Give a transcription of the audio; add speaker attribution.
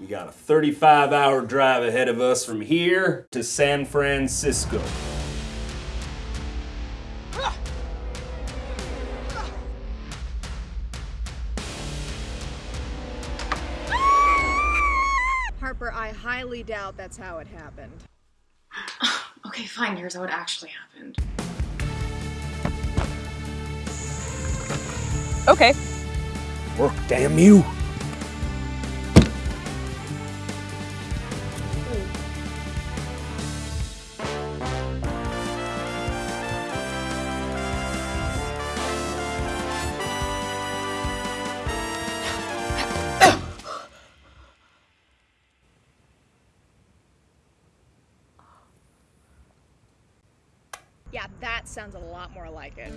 Speaker 1: We got a 35 hour drive ahead of us from here to San Francisco.
Speaker 2: Harper, I highly doubt that's how it happened.
Speaker 3: Okay, fine. Here's how it actually happened.
Speaker 4: Okay.
Speaker 1: Work, damn you!
Speaker 2: Yeah, that sounds a lot more like it.